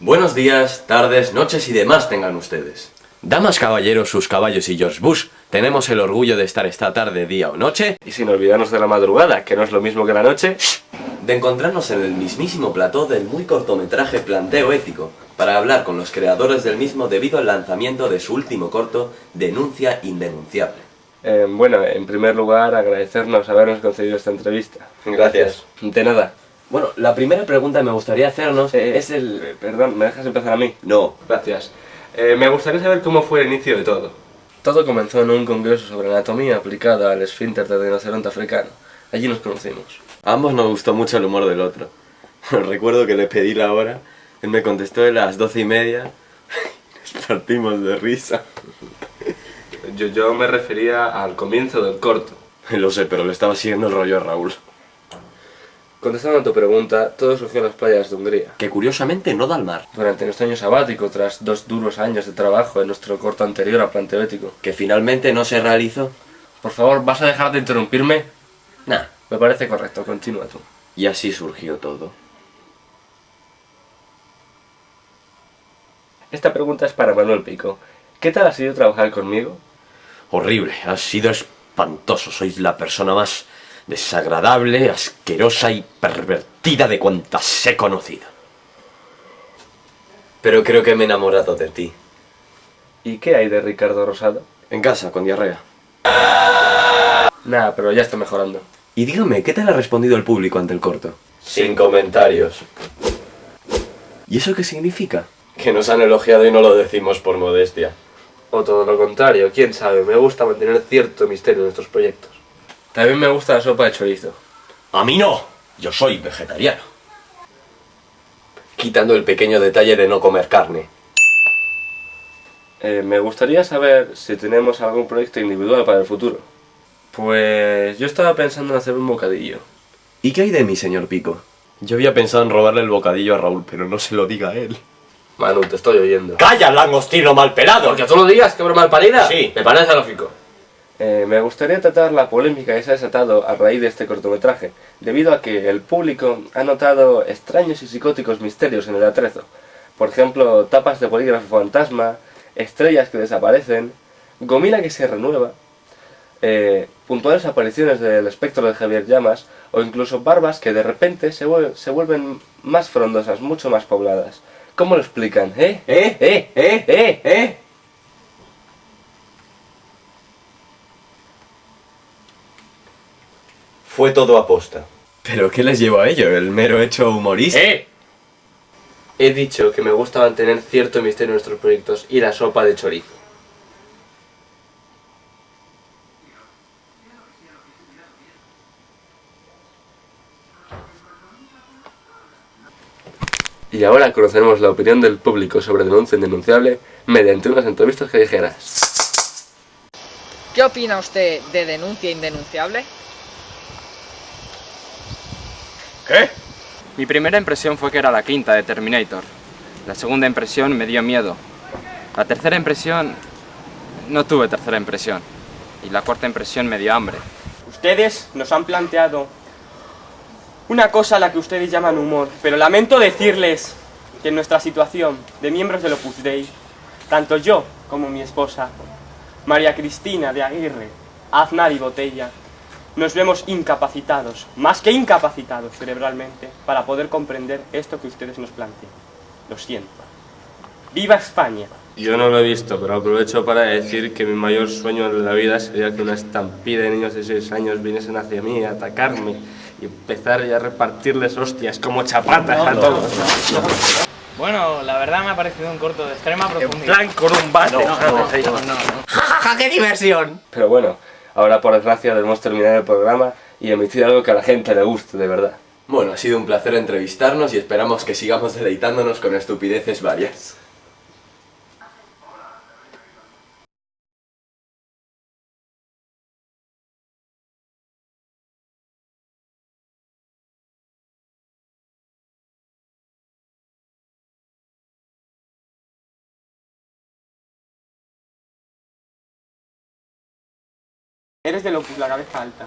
Buenos días, tardes, noches y demás tengan ustedes. Damas, caballeros, sus caballos y George Bush, tenemos el orgullo de estar esta tarde, día o noche, Y sin olvidarnos de la madrugada, que no es lo mismo que la noche. de encontrarnos en el mismísimo plató del muy cortometraje Planteo Ético, para hablar con los creadores del mismo debido al lanzamiento de su último corto, Denuncia Indenunciable. Eh, bueno, en primer lugar, agradecernos habernos concedido esta entrevista. Gracias. De nada. Bueno, la primera pregunta que me gustaría hacernos Eh, es el... eh, perdón, ¿me dejas empezar a mí? No, Gracias. Eh, me gustaría saber cómo fue el inicio de todo. Todo comenzó en un congreso sobre anatomía aplicada al esfínter de rinoceronte africano. Allí nos conocimos. A ambos nos gustó mucho el humor del otro. Recuerdo que le pedí la hora, él me contestó a las doce y media, nos partimos de risa. Yo, yo me refería al comienzo del corto. Lo sé, pero le estaba siguiendo el rollo a Raúl. Contestando a tu pregunta, todo surgió en las playas de Hungría. Que curiosamente no da al mar. Durante nuestro año sabático, tras dos duros años de trabajo en nuestro corto anterior a Planteo Ético. Que finalmente no se realizó. Por favor, ¿vas a dejar de interrumpirme? Nah. Me parece correcto, continúa tú. Y así surgió todo. Esta pregunta es para Manuel Pico. ¿Qué tal ha sido trabajar conmigo? Horrible, ha sido espantoso. Sois la persona más desagradable, asquerosa y pervertida de cuantas he conocido. Pero creo que me he enamorado de ti. ¿Y qué hay de Ricardo Rosado? En casa, con diarrea. Nada, pero ya está mejorando. Y dígame, ¿qué tal ha respondido el público ante el corto? Sin comentarios. ¿Y eso qué significa? Que nos han elogiado y no lo decimos por modestia. O todo lo contrario, quién sabe, me gusta mantener cierto misterio en nuestros proyectos. También me gusta la sopa de chorizo. A mí no, yo soy vegetariano. Quitando el pequeño detalle de no comer carne. Eh, me gustaría saber si tenemos algún proyecto individual para el futuro. Pues yo estaba pensando en hacer un bocadillo. ¿Y qué hay de mí, señor Pico? Yo había pensado en robarle el bocadillo a Raúl, pero no se lo diga a él. Manu, te estoy oyendo. ¡Calla, langostino mal pelado! Porque tú lo digas, qué broma parida. Sí. Me parece lógico. Eh, me gustaría tratar la polémica que se ha desatado a raíz de este cortometraje, debido a que el público ha notado extraños y psicóticos misterios en el atrezo. Por ejemplo, tapas de polígrafo fantasma, estrellas que desaparecen, gomila que se renueva, eh, puntuales apariciones del espectro de Javier Llamas, o incluso barbas que de repente se, vuel- se vuelven más frondosas, mucho más pobladas. ¿Cómo lo explican? ¿Eh? ¿Eh? ¿Eh? ¿Eh? ¿Eh? ¿Eh? Fue todo aposta. ¿Pero qué les llevó a ello? ¿El mero hecho humorista? ¡Eh! He dicho que me gusta mantener cierto misterio en nuestros proyectos y la sopa de chorizo. Y ahora conoceremos la opinión del público sobre denuncia indenunciable mediante unas entrevistas callejeras. ¿Qué opina usted de denuncia indenunciable? ¿Qué? Mi primera impresión fue que era la quinta de Terminator. La segunda impresión me dio miedo. La tercera impresión... No tuve tercera impresión. Y la cuarta impresión me dio hambre. Ustedes nos han planteado una cosa a la que ustedes llaman humor, pero lamento decirles que en nuestra situación de miembros del Opus Dei, tanto yo como mi esposa, María Cristina de Aguirre, Aznar y Botella, nos vemos incapacitados, más que incapacitados cerebralmente, para poder comprender esto que ustedes nos plantean. Lo siento. ¡Viva España! Yo no lo he visto, pero aprovecho para decir que mi mayor sueño en la vida sería que una estampida de niños de 6 años viniesen hacia mí a atacarme y empezar ya a repartirles hostias como chapatas a todos. Bueno, la verdad me ha parecido un corto de extrema En profundidad. plan con un bate. Pero bueno, ahora por desgracia debemos terminar el programa y emitir algo que a la gente le guste, de verdad. Bueno, ha sido un placer entrevistarnos y esperamos que sigamos deleitándonos con estupideces varias. Eres de Opus, la cabeza alta.